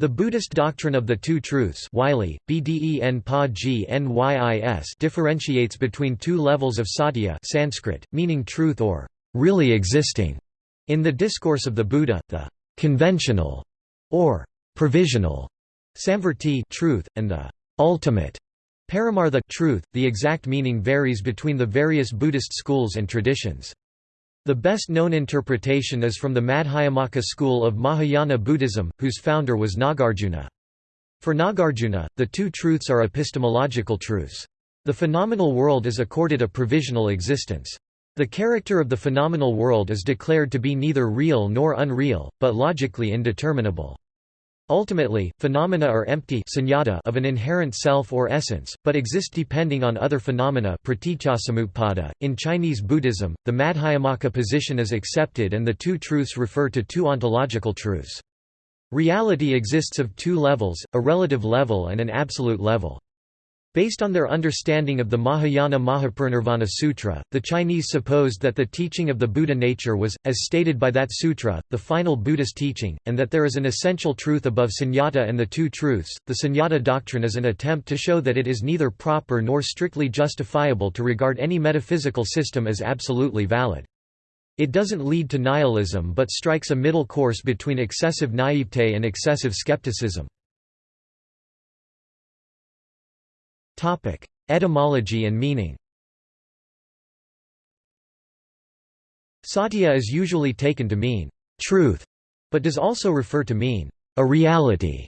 The Buddhist doctrine of the Two Truths Wylie, differentiates between two levels of satya Sanskrit, meaning truth or really existing. In the Discourse of the Buddha, the conventional or provisional samvrti truth, and the ultimate paramartha truth. The exact meaning varies between the various Buddhist schools and traditions. The best known interpretation is from the Madhyamaka school of Mahayana Buddhism, whose founder was Nagarjuna. For Nagarjuna, the two truths are epistemological truths. The phenomenal world is accorded a provisional existence. The character of the phenomenal world is declared to be neither real nor unreal, but logically indeterminable. Ultimately, phenomena are empty of an inherent self or essence, but exist depending on other phenomena .In Chinese Buddhism, the Madhyamaka position is accepted and the two truths refer to two ontological truths. Reality exists of two levels, a relative level and an absolute level. Based on their understanding of the Mahayana Mahaparinirvana Sutra, the Chinese supposed that the teaching of the Buddha nature was, as stated by that sutra, the final Buddhist teaching, and that there is an essential truth above sunyata and the two truths. The sunyata doctrine is an attempt to show that it is neither proper nor strictly justifiable to regard any metaphysical system as absolutely valid. It doesn't lead to nihilism but strikes a middle course between excessive naivete and excessive skepticism. Topic: Etymology and meaning. Satya is usually taken to mean truth, but does also refer to mean a reality,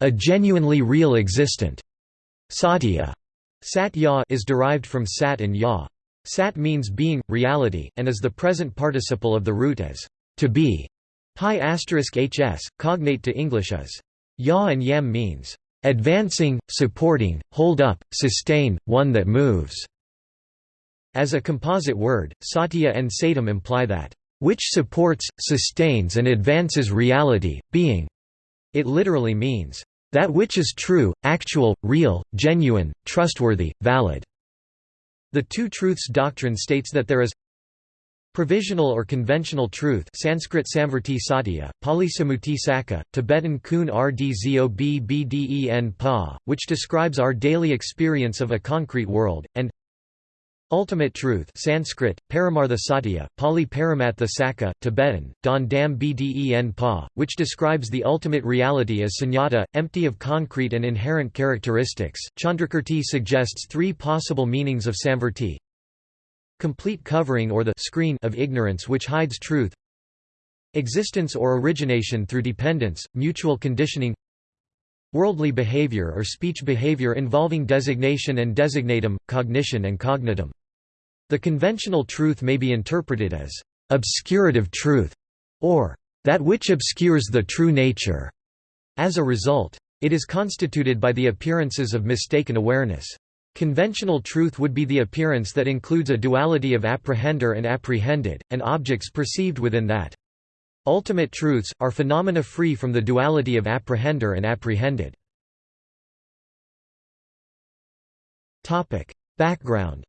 a genuinely real existent. Satya Sat ya is derived from sat and ya. Sat means being, reality, and is the present participle of the root as to be. Pi hs, cognate to English as ya and yam means advancing, supporting, hold up, sustain, one that moves. As a composite word, satya and satam imply that, which supports, sustains and advances reality, being. It literally means, that which is true, actual, real, genuine, trustworthy, valid. The Two Truths doctrine states that there is Provisional or conventional truth Sanskrit Samvrti Satya, Pali Samuti Saka, Tibetan Kun Rdzob Bden Pa, which describes our daily experience of a concrete world, and Ultimate truth Sanskrit, Paramartha Satya, Pali Paramatha Saka, Tibetan, Don Dam Bden Pa, which describes the ultimate reality as sunyata, empty of concrete and inherent characteristics. Chandrakirti suggests three possible meanings of Samvrti complete covering or the screen of ignorance which hides truth existence or origination through dependence, mutual conditioning worldly behavior or speech behavior involving designation and designatum, cognition and cognitum. The conventional truth may be interpreted as obscurative truth or that which obscures the true nature. As a result, it is constituted by the appearances of mistaken awareness. Conventional truth would be the appearance that includes a duality of apprehender and apprehended, and objects perceived within that. Ultimate truths, are phenomena free from the duality of apprehender and apprehended. Background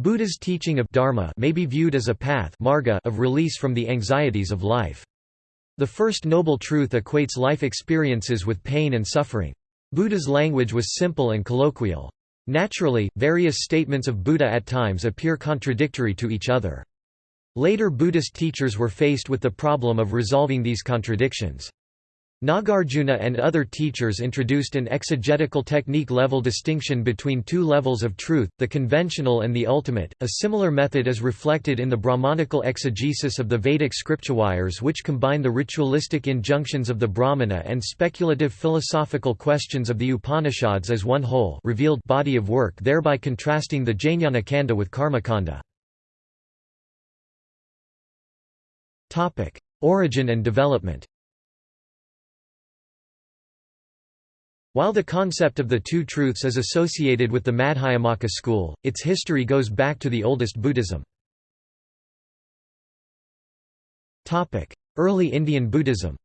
Buddha's teaching of dharma may be viewed as a path marga of release from the anxieties of life. The first noble truth equates life experiences with pain and suffering. Buddha's language was simple and colloquial. Naturally, various statements of Buddha at times appear contradictory to each other. Later Buddhist teachers were faced with the problem of resolving these contradictions. Nagarjuna and other teachers introduced an exegetical technique level distinction between two levels of truth, the conventional and the ultimate. A similar method is reflected in the Brahmanical exegesis of the Vedic scriptures which combine the ritualistic injunctions of the Brahmana and speculative philosophical questions of the Upanishads as one whole revealed body of work thereby contrasting the Jnana Kanda with Karmakanda. Origin and development While the concept of the two truths is associated with the Madhyamaka school, its history goes back to the oldest Buddhism. Early Indian Buddhism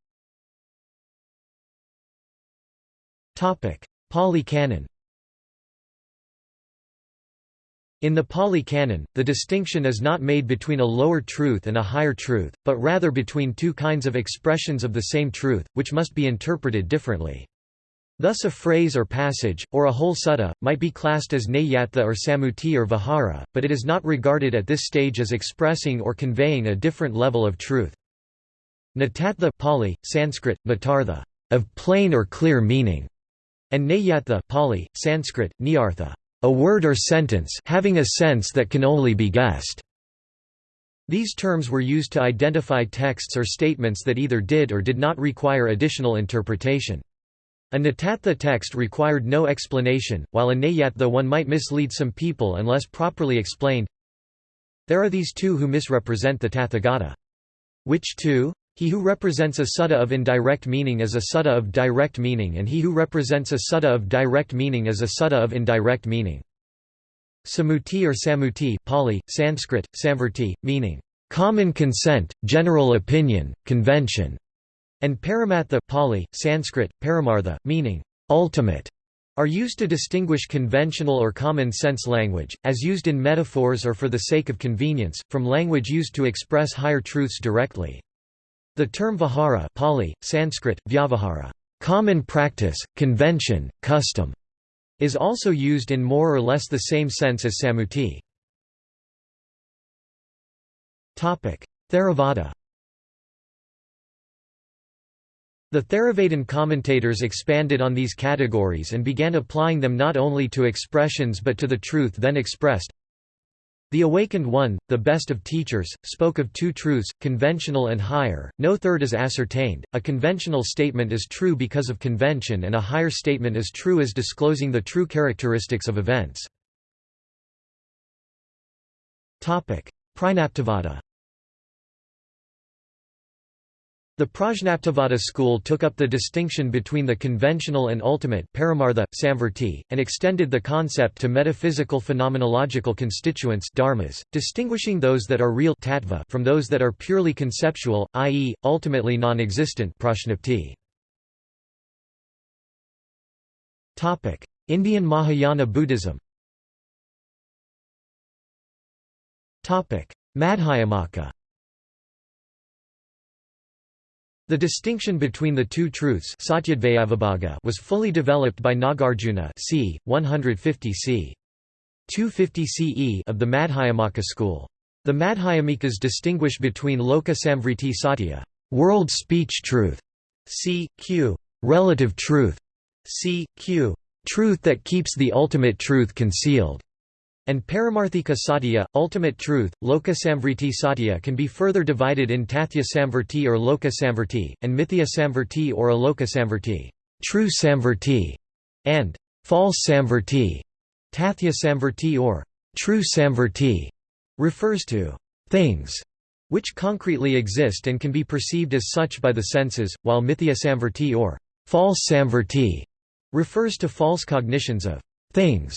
Pali Canon In the Pali Canon, the distinction is not made between a lower truth and a higher truth, but rather between two kinds of expressions of the same truth, which must be interpreted differently. Thus a phrase or passage, or a whole sutta, might be classed as nayatha or samuti or vihara, but it is not regarded at this stage as expressing or conveying a different level of truth. Natatha Pali, Sanskrit, natartha, of plain or clear meaning, and nayatha Pali, Sanskrit, nyartha, a word or sentence having a sense that can only be guessed. These terms were used to identify texts or statements that either did or did not require additional interpretation. A natatha text required no explanation, while a nayatha one might mislead some people unless properly explained. There are these two who misrepresent the Tathagata. Which two? He who represents a sutta of indirect meaning as a sutta of direct meaning and he who represents a sutta of direct meaning as a sutta of indirect meaning. Samuti or Samuti Pali, Sanskrit, Samvarti, meaning, "...common consent, general opinion, convention", and Paramatha Pali, Sanskrit, Paramartha, meaning, "...ultimate", are used to distinguish conventional or common sense language, as used in metaphors or for the sake of convenience, from language used to express higher truths directly. The term vihara Pali, Sanskrit, vyavahara common practice, convention, custom, is also used in more or less the same sense as samuti. Theravada The Theravadan commentators expanded on these categories and began applying them not only to expressions but to the truth then expressed, the Awakened One, the best of teachers, spoke of two truths, conventional and higher, no third is ascertained, a conventional statement is true because of convention and a higher statement is true as disclosing the true characteristics of events. Prajnaptavada the Prajnaptavada school took up the distinction between the conventional and ultimate paramartha, samvarti, and extended the concept to metaphysical phenomenological constituents dharmas, distinguishing those that are real tattva from those that are purely conceptual, i.e., ultimately non-existent prajnapti. Indian Mahayana Buddhism Madhyamaka the distinction between the two truths was fully developed by Nagarjuna c. 150 c. 250 CE of the Madhyamaka school. The Madhyamikas distinguish between Lokasamvriti Satya world speech truth, c. q. relative truth, c. q. truth that keeps the ultimate truth concealed, and Paramarthika Satya, ultimate truth, Loka Samvriti Satya can be further divided in Tathya Samvrti or Loka Samvrti, and Mithya Samvrti or Aloka Samvrti, true Samvrti, and false Samvrti. Tathya Samvrti or true Samvrti refers to things which concretely exist and can be perceived as such by the senses, while Mithya Samvrti or false Samvrti refers to false cognitions of things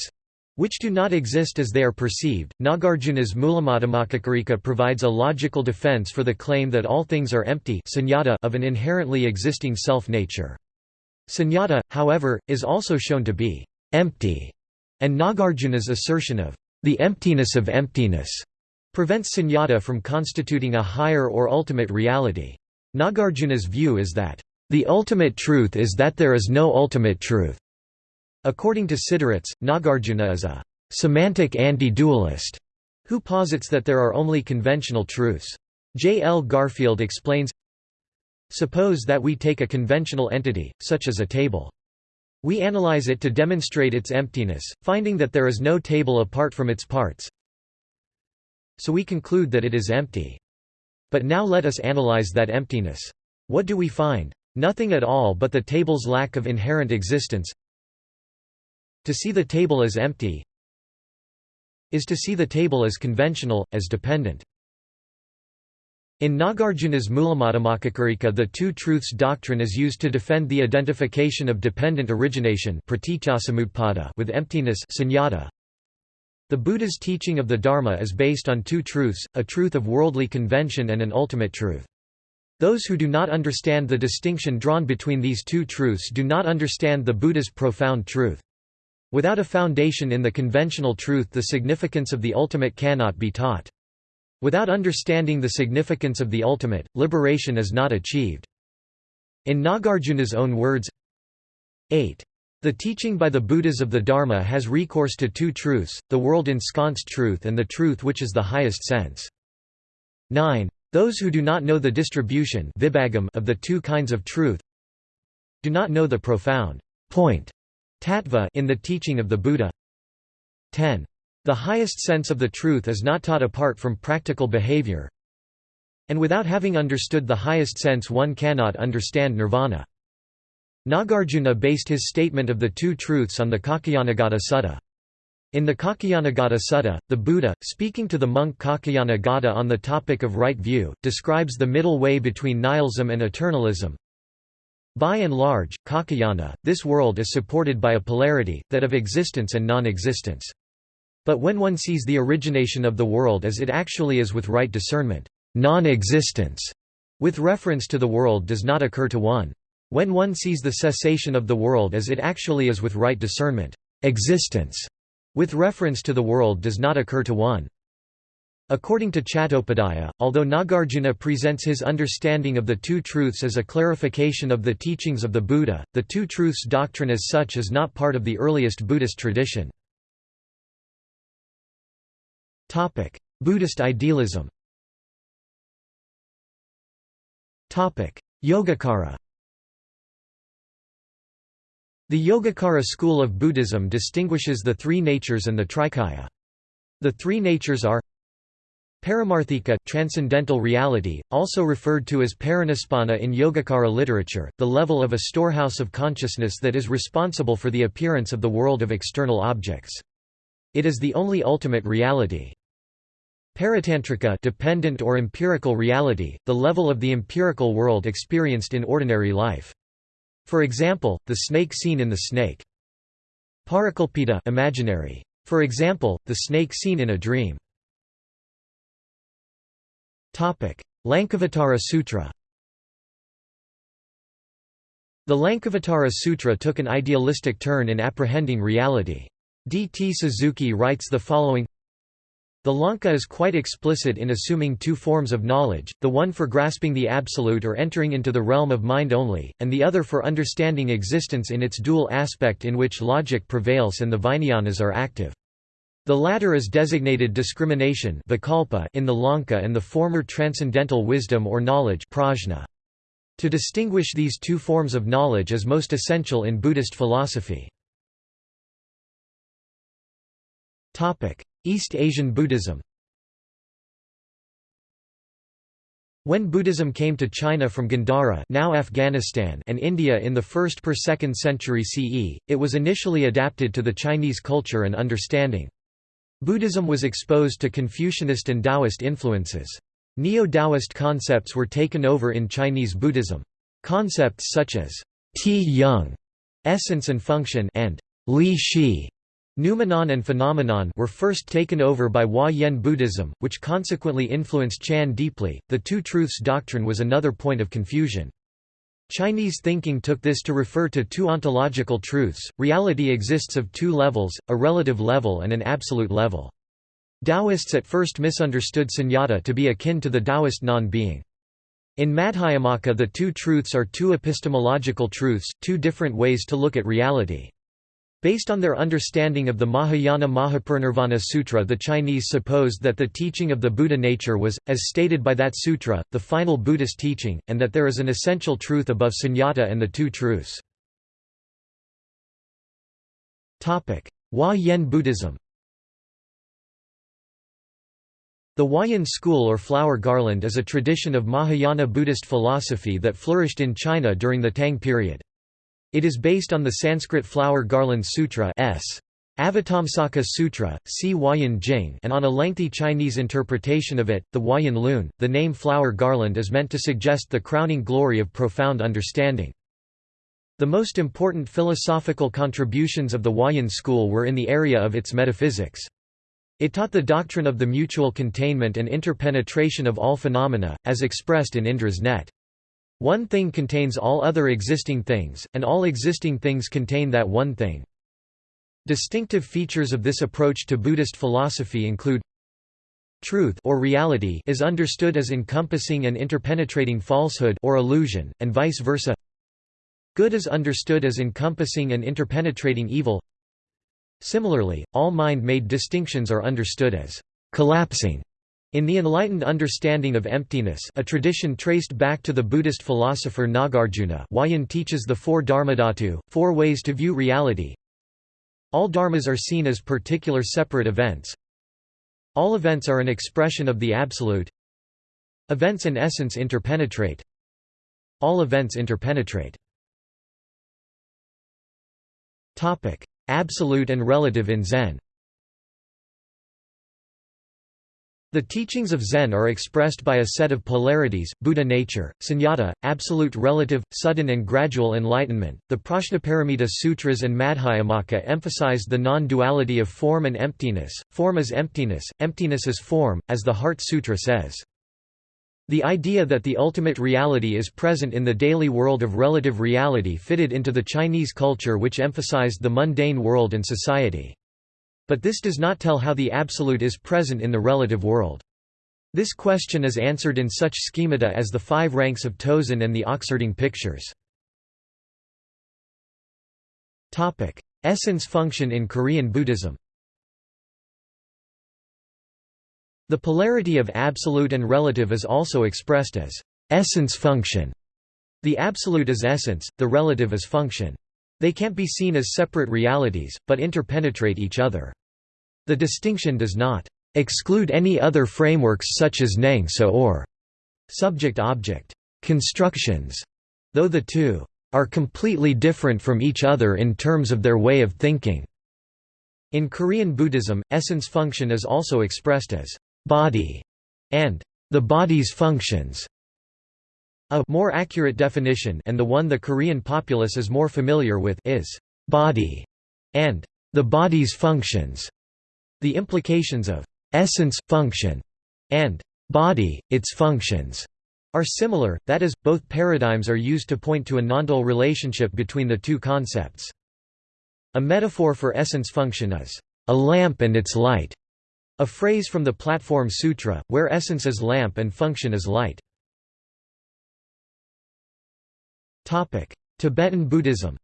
which do not exist as they are perceived. Nagarjuna's Mulamadhyamakakarika provides a logical defense for the claim that all things are empty of an inherently existing self-nature. Sunyata, however, is also shown to be empty, and Nagarjuna's assertion of the emptiness of emptiness prevents sunyata from constituting a higher or ultimate reality. Nagarjuna's view is that the ultimate truth is that there is no ultimate truth. According to Siderits, Nagarjuna is a semantic anti-dualist who posits that there are only conventional truths. J. L. Garfield explains, Suppose that we take a conventional entity, such as a table. We analyze it to demonstrate its emptiness, finding that there is no table apart from its parts. So we conclude that it is empty. But now let us analyze that emptiness. What do we find? Nothing at all but the table's lack of inherent existence. To see the table as empty is to see the table as conventional, as dependent. In Nagarjuna's Mulamadhyamakakarika the two truths doctrine is used to defend the identification of dependent origination with emptiness sunyata. The Buddha's teaching of the Dharma is based on two truths, a truth of worldly convention and an ultimate truth. Those who do not understand the distinction drawn between these two truths do not understand the Buddha's profound truth. Without a foundation in the conventional truth the significance of the ultimate cannot be taught. Without understanding the significance of the ultimate, liberation is not achieved. In Nagarjuna's own words 8. The teaching by the Buddhas of the Dharma has recourse to two truths, the world-ensconced truth and the truth which is the highest sense. 9. Those who do not know the distribution of the two kinds of truth do not know the profound point tattva in the teaching of the Buddha. 10. The highest sense of the truth is not taught apart from practical behavior, and without having understood the highest sense one cannot understand nirvana. Nagarjuna based his statement of the two truths on the Kaccayanagotta Sutta. In the Kaccayanagotta Sutta, the Buddha, speaking to the monk Kaccayanagotta on the topic of right view, describes the middle way between nihilism and eternalism. By and large, Kaccayana, this world is supported by a polarity, that of existence and non-existence. But when one sees the origination of the world as it actually is with right discernment, non-existence, with reference to the world does not occur to one. When one sees the cessation of the world as it actually is with right discernment, existence, with reference to the world does not occur to one. According to Chattopadhyaya, although Nagarjuna presents his understanding of the two truths as a clarification of the teachings of the Buddha, the two truths doctrine as such is not part of the earliest Buddhist tradition. Buddhist idealism Yogacara the Yogacara school of Buddhism distinguishes the three natures and the trikaya. The three natures are Paramarthika transcendental reality, also referred to as paranispana in Yogacara literature, the level of a storehouse of consciousness that is responsible for the appearance of the world of external objects. It is the only ultimate reality. Paratantrika dependent or empirical reality, the level of the empirical world experienced in ordinary life. For example, the snake seen in the snake. Parakalpita imaginary. For example, the snake seen in a dream. Lankavatara Sutra The Lankavatara Sutra took an idealistic turn in apprehending reality. D. T. Suzuki writes the following the Lanka is quite explicit in assuming two forms of knowledge, the one for grasping the absolute or entering into the realm of mind only, and the other for understanding existence in its dual aspect in which logic prevails and the Vijnanas are active. The latter is designated discrimination in the Lanka and the former transcendental wisdom or knowledge prajna. To distinguish these two forms of knowledge is most essential in Buddhist philosophy. East Asian Buddhism When Buddhism came to China from Gandhara now Afghanistan and India in the 1st per 2nd century CE, it was initially adapted to the Chinese culture and understanding. Buddhism was exposed to Confucianist and Taoist influences. Neo-Taoist concepts were taken over in Chinese Buddhism. Concepts such as Ti-Yung, essence and function and Li Shi, Noumenon and phenomenon were first taken over by Huayan Buddhism, which consequently influenced Chan deeply. The two truths doctrine was another point of confusion. Chinese thinking took this to refer to two ontological truths, reality exists of two levels, a relative level and an absolute level. Taoists at first misunderstood sunyata to be akin to the Taoist non-being. In Madhyamaka the two truths are two epistemological truths, two different ways to look at reality. Based on their understanding of the Mahayana Mahaparinirvana Sutra the Chinese supposed that the teaching of the Buddha nature was, as stated by that sutra, the final Buddhist teaching, and that there is an essential truth above sunyata and the two truths. Topic: Huayan Buddhism The Huayan school or flower garland is a tradition of Mahayana Buddhist philosophy that flourished in China during the Tang period. It is based on the Sanskrit Flower Garland Sutra S. Avatamsaka Sutra, C. Huayan Jing and on a lengthy Chinese interpretation of it, the Huayan Lun. The name flower garland is meant to suggest the crowning glory of profound understanding. The most important philosophical contributions of the Huayan school were in the area of its metaphysics. It taught the doctrine of the mutual containment and interpenetration of all phenomena, as expressed in Indra's net. One thing contains all other existing things, and all existing things contain that one thing. Distinctive features of this approach to Buddhist philosophy include Truth or reality is understood as encompassing and interpenetrating falsehood or illusion, and vice versa. Good is understood as encompassing and interpenetrating evil. Similarly, all mind-made distinctions are understood as collapsing in the enlightened understanding of emptiness a tradition traced back to the Buddhist philosopher Nagarjuna Huayan teaches the four dharmadhatu, four ways to view reality. All dharmas are seen as particular separate events. All events are an expression of the Absolute. Events and essence interpenetrate. All events interpenetrate. Absolute and relative in Zen The teachings of Zen are expressed by a set of polarities, Buddha nature, sunyata, absolute relative, sudden and gradual enlightenment. The Prajnaparamita Sutras and Madhyamaka emphasize the non-duality of form and emptiness. Form is emptiness, emptiness is form, as the Heart Sutra says. The idea that the ultimate reality is present in the daily world of relative reality fitted into the Chinese culture which emphasized the mundane world and society. But this does not tell how the absolute is present in the relative world. This question is answered in such schemata as the five ranks of Tozan and the Oxherding pictures. Essence function in Korean Buddhism The polarity of absolute and relative is also expressed as essence function. The absolute is essence, the relative is function. They can't be seen as separate realities, but interpenetrate each other. The distinction does not exclude any other frameworks such as Nangsa or subject-object constructions, though the two are completely different from each other in terms of their way of thinking. In Korean Buddhism, essence function is also expressed as body and the body's functions. A more accurate definition and the one the Korean populace is more familiar with is body and the body's functions. The implications of essence, function, and body, its functions, are similar, that is, both paradigms are used to point to a nondual relationship between the two concepts. A metaphor for essence function is, "...a lamp and its light", a phrase from the Platform Sutra, where essence is lamp and function is light. Tibetan Buddhism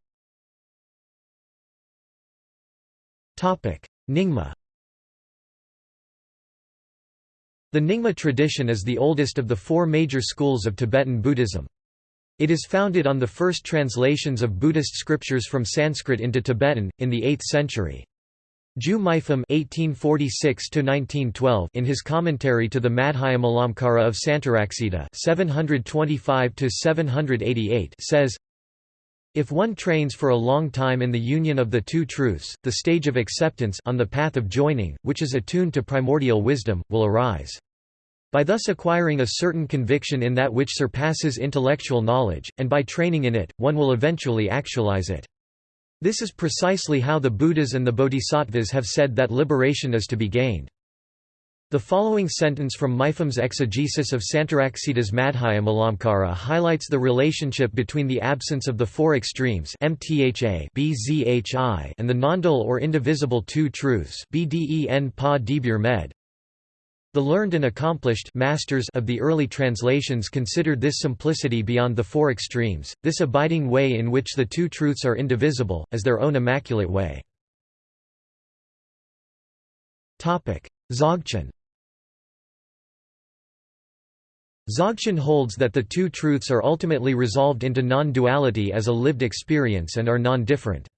Topic: Nyingma The Nyingma tradition is the oldest of the four major schools of Tibetan Buddhism. It is founded on the first translations of Buddhist scriptures from Sanskrit into Tibetan, in the 8th century. Ju Mipham (1846–1912) in his commentary to the Madhyamalamkara of Santaraksita (725–788) says. If one trains for a long time in the union of the two truths, the stage of acceptance on the path of joining, which is attuned to primordial wisdom, will arise. By thus acquiring a certain conviction in that which surpasses intellectual knowledge, and by training in it, one will eventually actualize it. This is precisely how the Buddhas and the Bodhisattvas have said that liberation is to be gained. The following sentence from Mipham's exegesis of Santaraksita's Madhyamalamkara highlights the relationship between the absence of the four extremes MTHA BZHI and the nondual or indivisible two truths BDEN Pa Med. The learned and accomplished masters of the early translations considered this simplicity beyond the four extremes, this abiding way in which the two truths are indivisible, as their own immaculate way. Dzogchen Dzogchen holds that the two truths are ultimately resolved into non-duality as a lived experience and are non-different.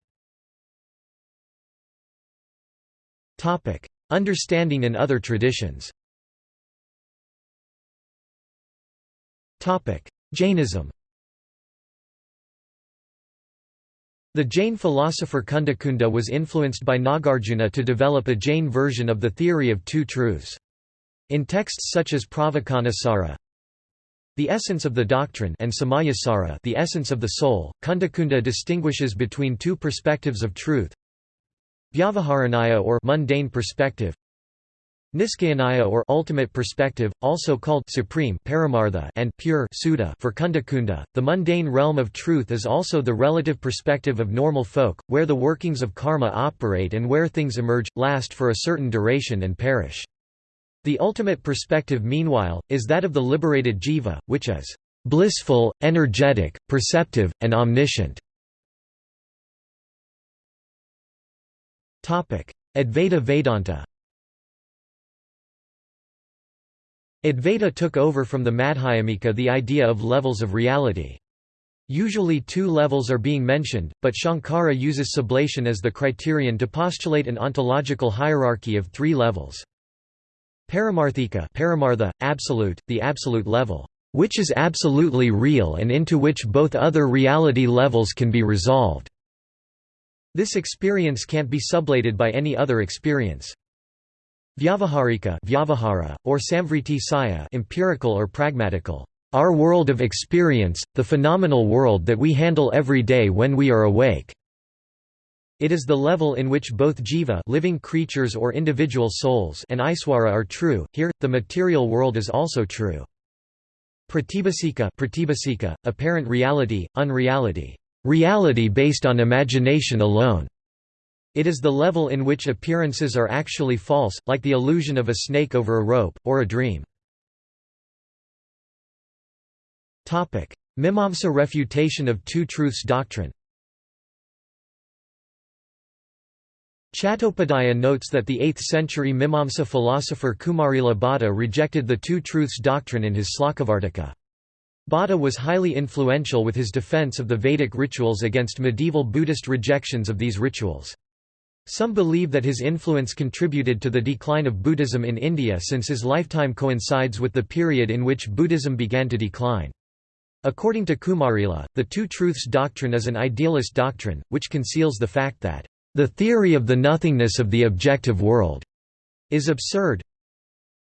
Understanding in other traditions Jainism The Jain philosopher Kundakunda was influenced by Nagarjuna to develop a Jain version of the theory of two truths. In texts such as Pravakanasara, the essence of the doctrine and Samayasara the essence of the soul, Kundakunda distinguishes between two perspectives of truth Vyavaharanaya or mundane perspective Niskayaniya or ultimate perspective, also called supreme paramartha and pure Suddha for Kundakunda, the mundane realm of truth is also the relative perspective of normal folk, where the workings of karma operate and where things emerge, last for a certain duration and perish. The ultimate perspective meanwhile, is that of the liberated jiva, which is blissful, energetic, perceptive, and omniscient. Advaita Vedanta Advaita took over from the Madhyamika the idea of levels of reality. Usually two levels are being mentioned, but Shankara uses sublation as the criterion to postulate an ontological hierarchy of three levels. Paramarthika paramartha, absolute, the absolute level, which is absolutely real and into which both other reality levels can be resolved. This experience can't be sublated by any other experience. Vyavaharika vyavahara, or samvriti saya empirical or pragmatical, our world of experience, the phenomenal world that we handle every day when we are awake. It is the level in which both jiva living creatures or individual souls and iswara are true, here, the material world is also true. Pratibhasika pratibhasika, apparent reality, unreality, reality based on imagination alone. It is the level in which appearances are actually false, like the illusion of a snake over a rope, or a dream. Mimamsa refutation of two truths doctrine Chattopadhyaya notes that the 8th-century Mimamsa philosopher Kumarila Bhatta rejected the two truths doctrine in his Slokavartika. Bhatta was highly influential with his defense of the Vedic rituals against medieval Buddhist rejections of these rituals. Some believe that his influence contributed to the decline of Buddhism in India since his lifetime coincides with the period in which Buddhism began to decline. According to Kumarila, the Two Truths doctrine is an idealist doctrine, which conceals the fact that, "...the theory of the nothingness of the objective world," is absurd.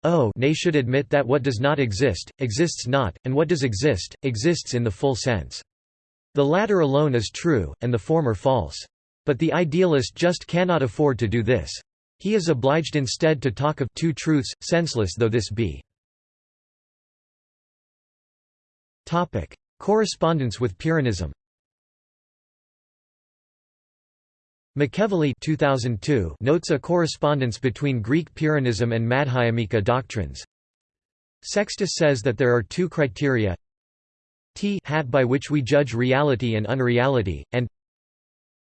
O nay should admit that what does not exist, exists not, and what does exist, exists in the full sense. The latter alone is true, and the former false. But the idealist just cannot afford to do this. He is obliged instead to talk of two truths, senseless though this be. Topic: Correspondence with Pyrrhonism McEvilley 2002 notes a correspondence between Greek Pyrrhonism and Madhyamika doctrines. Sextus says that there are two criteria t hat by which we judge reality and unreality, and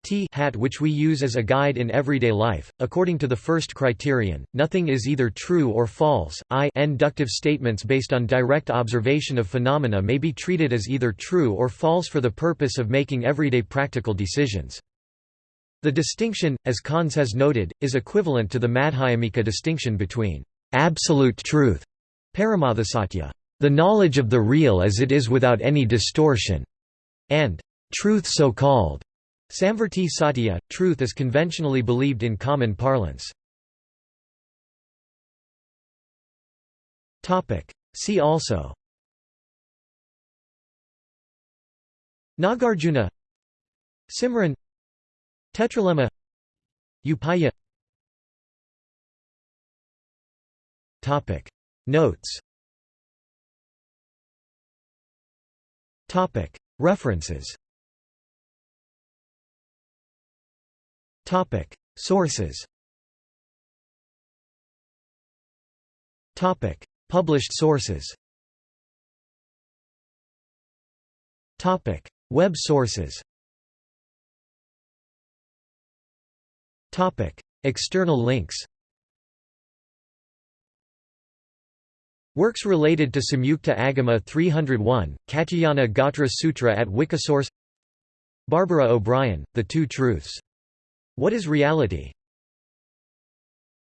t hat which we use as a guide in everyday life. According to the first criterion, nothing is either true or false. I inductive statements based on direct observation of phenomena may be treated as either true or false for the purpose of making everyday practical decisions. The distinction, as Conze has noted, is equivalent to the Madhyamika distinction between absolute truth, paramarthasatya, the knowledge of the real as it is without any distortion, and truth so called, Samvrti Satya, truth is conventionally believed in common parlance. See also. Nagarjuna Simran Tetralemma Upaya. Topic. Notes. Topic. References Topic: Sources. Topic: Published sources. Topic: Web sources. Topic: External links. Works related to Samyukta Agama 301, Katyayana Gotra Sutra at Wikisource Barbara O'Brien, The Two Truths what is reality?